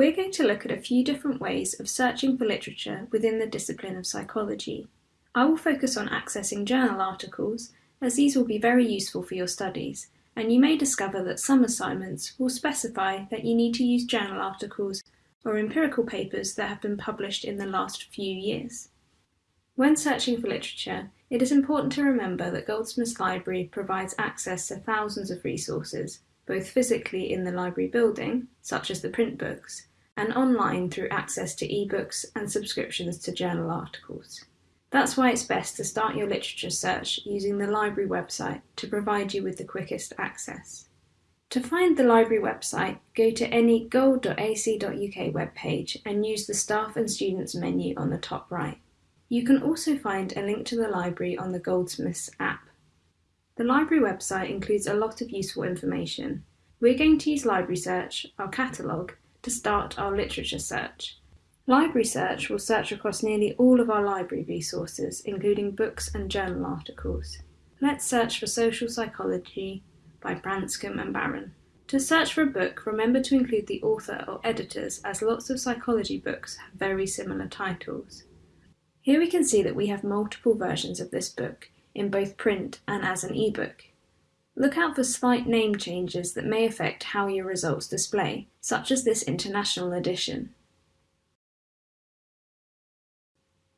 We're going to look at a few different ways of searching for literature within the discipline of psychology. I will focus on accessing journal articles, as these will be very useful for your studies, and you may discover that some assignments will specify that you need to use journal articles or empirical papers that have been published in the last few years. When searching for literature, it is important to remember that Goldsmiths Library provides access to thousands of resources, both physically in the library building, such as the print books, and online through access to ebooks and subscriptions to journal articles. That's why it's best to start your literature search using the library website to provide you with the quickest access. To find the library website, go to any gold.ac.uk webpage and use the Staff and Students menu on the top right. You can also find a link to the library on the Goldsmiths app. The library website includes a lot of useful information. We're going to use Library Search, our catalogue, to start our literature search. Library Search will search across nearly all of our library resources, including books and journal articles. Let's search for Social Psychology by Branscombe and Baron. To search for a book, remember to include the author or editors as lots of psychology books have very similar titles. Here we can see that we have multiple versions of this book, in both print and as an ebook. Look out for slight name changes that may affect how your results display, such as this international edition.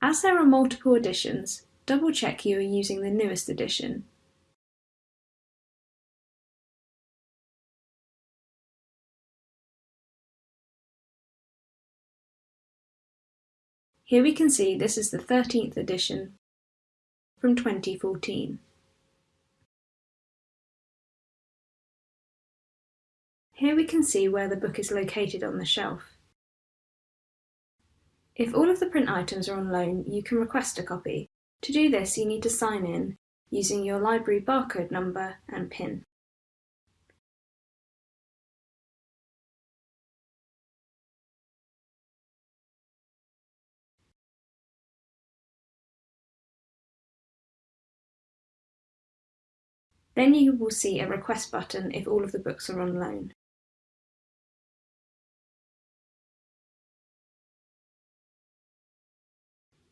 As there are multiple editions, double check you are using the newest edition. Here we can see this is the 13th edition from 2014. Here we can see where the book is located on the shelf. If all of the print items are on loan, you can request a copy. To do this, you need to sign in using your library barcode number and PIN. Then you will see a request button if all of the books are on loan.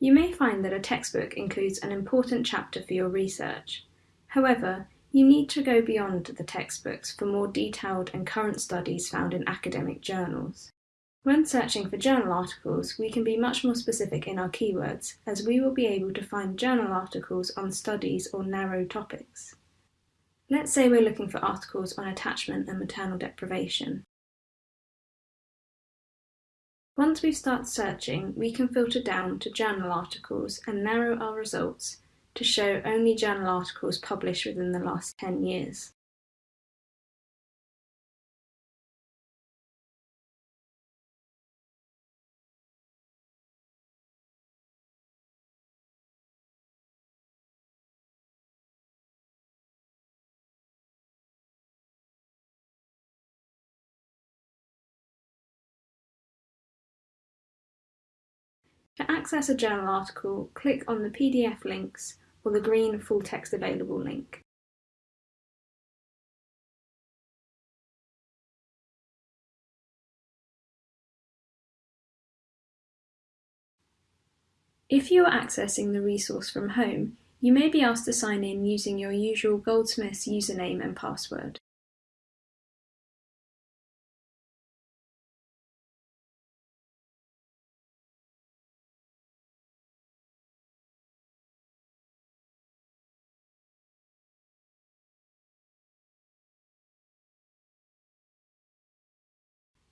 You may find that a textbook includes an important chapter for your research. However, you need to go beyond the textbooks for more detailed and current studies found in academic journals. When searching for journal articles, we can be much more specific in our keywords, as we will be able to find journal articles on studies or narrow topics. Let's say we're looking for articles on attachment and maternal deprivation. Once we start searching, we can filter down to journal articles and narrow our results to show only journal articles published within the last 10 years. To access a journal article, click on the PDF links or the green Full Text Available link. If you are accessing the resource from home, you may be asked to sign in using your usual Goldsmiths username and password.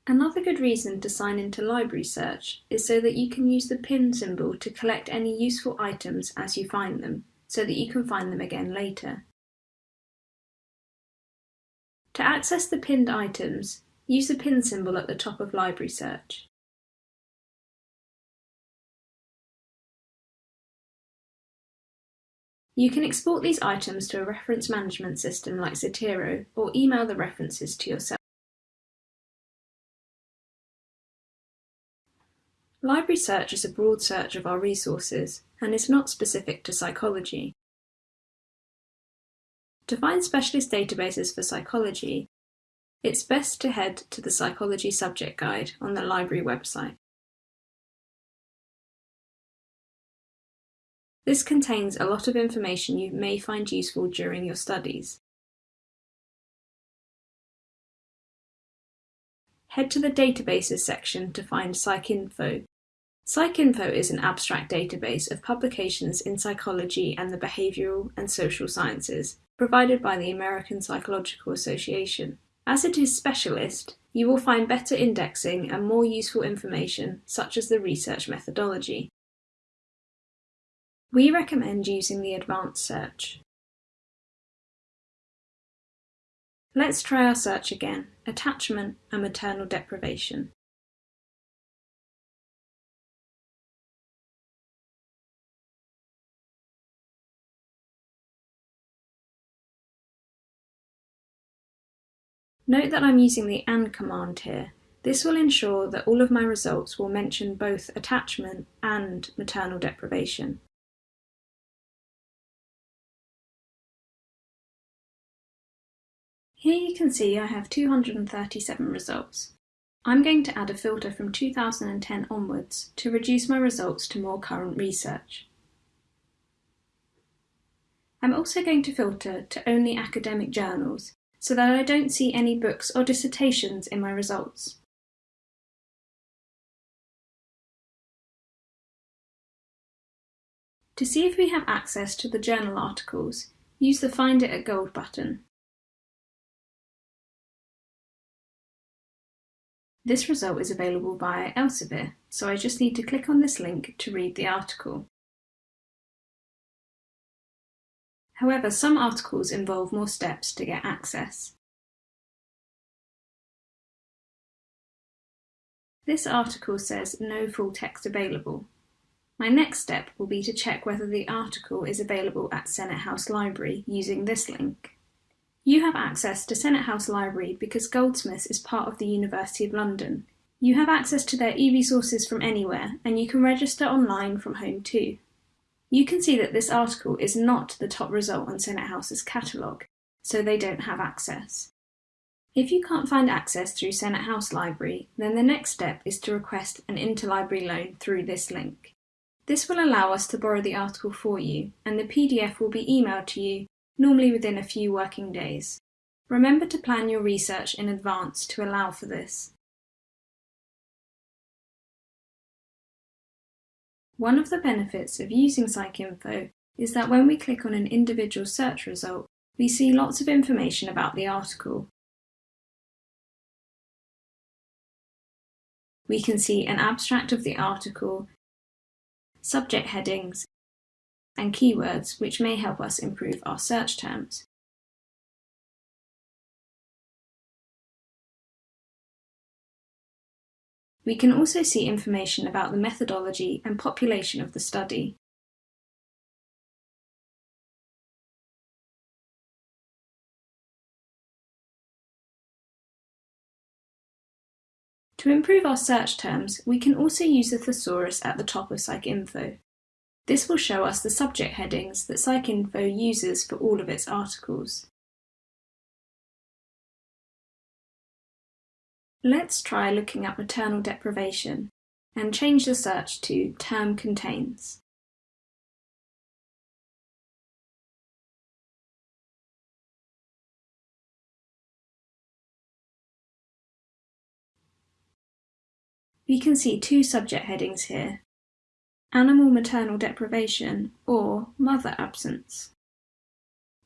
Another good reason to sign into Library Search is so that you can use the pin symbol to collect any useful items as you find them, so that you can find them again later. To access the pinned items, use the pin symbol at the top of Library Search. You can export these items to a reference management system like Zotero or email the references to yourself. Library search is a broad search of our resources and is not specific to psychology. To find specialist databases for psychology, it's best to head to the Psychology Subject Guide on the library website. This contains a lot of information you may find useful during your studies. Head to the Databases section to find PsycInfo. PsycInfo is an abstract database of publications in psychology and the behavioral and social sciences, provided by the American Psychological Association. As it is specialist, you will find better indexing and more useful information, such as the research methodology. We recommend using the advanced search. Let's try our search again, attachment and maternal deprivation. Note that I'm using the AND command here. This will ensure that all of my results will mention both attachment and maternal deprivation. Here you can see I have 237 results. I'm going to add a filter from 2010 onwards to reduce my results to more current research. I'm also going to filter to only academic journals so that I don't see any books or dissertations in my results. To see if we have access to the journal articles, use the Find it at Gold button. This result is available via Elsevier, so I just need to click on this link to read the article. However, some articles involve more steps to get access. This article says no full text available. My next step will be to check whether the article is available at Senate House Library using this link. You have access to Senate House Library because Goldsmiths is part of the University of London. You have access to their e-resources from anywhere, and you can register online from home too. You can see that this article is not the top result on Senate House's catalogue, so they don't have access. If you can't find access through Senate House Library, then the next step is to request an interlibrary loan through this link. This will allow us to borrow the article for you, and the PDF will be emailed to you normally within a few working days. Remember to plan your research in advance to allow for this. One of the benefits of using PsycInfo is that when we click on an individual search result, we see lots of information about the article. We can see an abstract of the article, subject headings, and keywords which may help us improve our search terms. We can also see information about the methodology and population of the study. To improve our search terms, we can also use the thesaurus at the top of PsycInfo. This will show us the subject headings that PsycInfo uses for all of its articles. Let's try looking at maternal deprivation and change the search to term contains. We can see two subject headings here, animal maternal deprivation, or mother absence.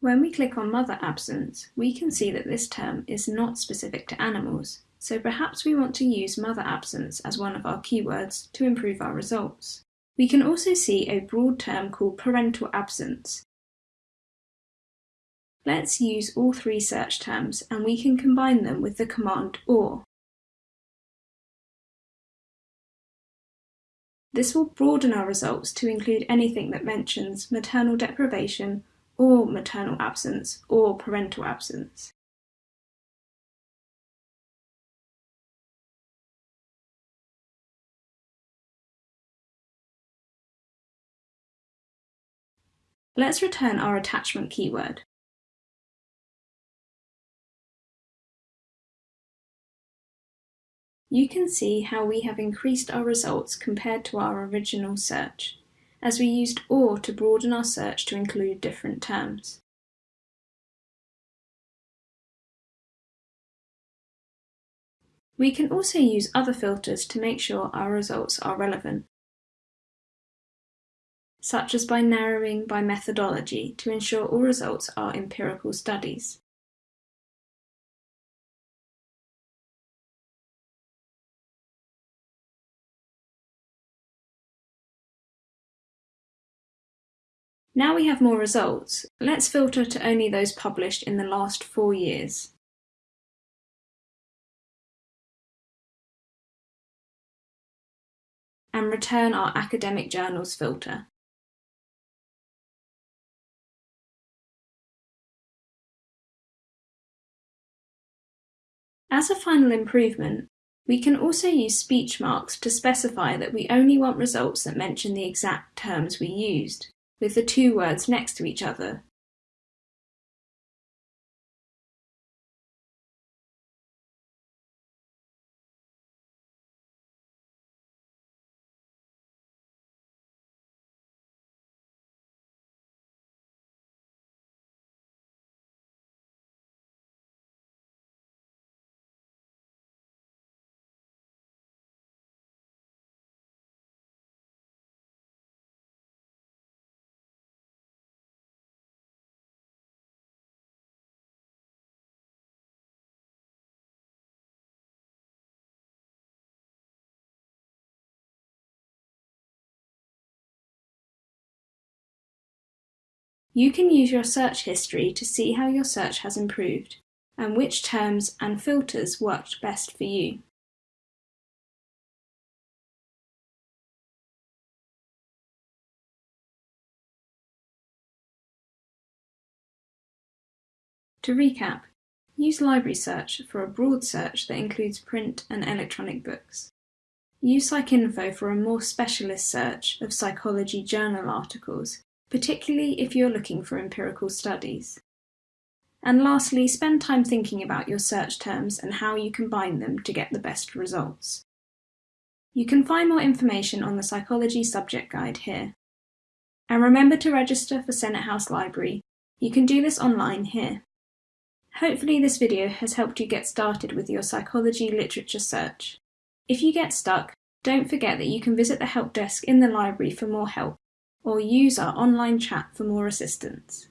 When we click on mother absence, we can see that this term is not specific to animals, so perhaps we want to use mother absence as one of our keywords to improve our results. We can also see a broad term called parental absence. Let's use all three search terms and we can combine them with the command OR. This will broaden our results to include anything that mentions maternal deprivation or maternal absence or parental absence. Let's return our attachment keyword. you can see how we have increased our results compared to our original search, as we used OR to broaden our search to include different terms. We can also use other filters to make sure our results are relevant, such as by narrowing by methodology to ensure all results are empirical studies. Now we have more results, let's filter to only those published in the last four years. and return our academic journals filter. As a final improvement, we can also use speech marks to specify that we only want results that mention the exact terms we used, with the two words next to each other. You can use your search history to see how your search has improved, and which terms and filters worked best for you. To recap, use Library Search for a broad search that includes print and electronic books. Use PsycInfo for a more specialist search of psychology journal articles particularly if you're looking for empirical studies. And lastly, spend time thinking about your search terms and how you combine them to get the best results. You can find more information on the Psychology Subject Guide here. And remember to register for Senate House Library. You can do this online here. Hopefully this video has helped you get started with your psychology literature search. If you get stuck, don't forget that you can visit the help desk in the library for more help or use our online chat for more assistance.